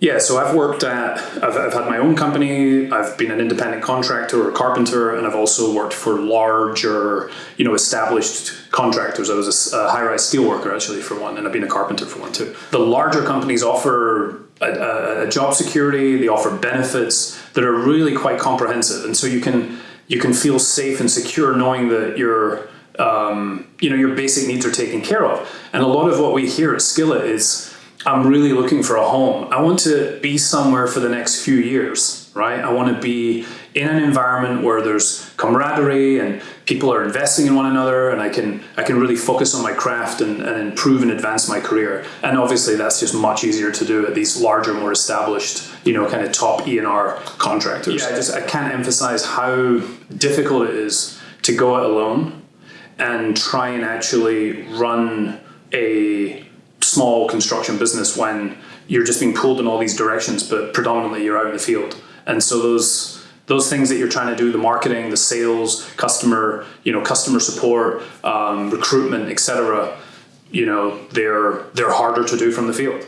Yeah, so I've worked at, I've, I've had my own company, I've been an independent contractor or carpenter, and I've also worked for larger, you know, established contractors. I was a, a high rise steel worker actually for one, and I've been a carpenter for one too. The larger companies offer a, a, job security, they offer benefits that are really quite comprehensive. And so you can, you can feel safe and secure knowing that your, um, you know, your basic needs are taken care of. And a lot of what we hear at Skillit is, I'm really looking for a home. I want to be somewhere for the next few years, right? I want to be in an environment where there's camaraderie and people are investing in one another and I can I can really focus on my craft and, and improve and advance my career. And obviously that's just much easier to do at these larger, more established, you know, kind of top ENR contractors. Yeah, I just I can't emphasize how difficult it is to go it alone and try and actually run a small construction business when you're just being pulled in all these directions, but predominantly you're out in the field. And so those those things that you're trying to do, the marketing, the sales, customer, you know, customer support, um, recruitment, etc., you know, they're they're harder to do from the field.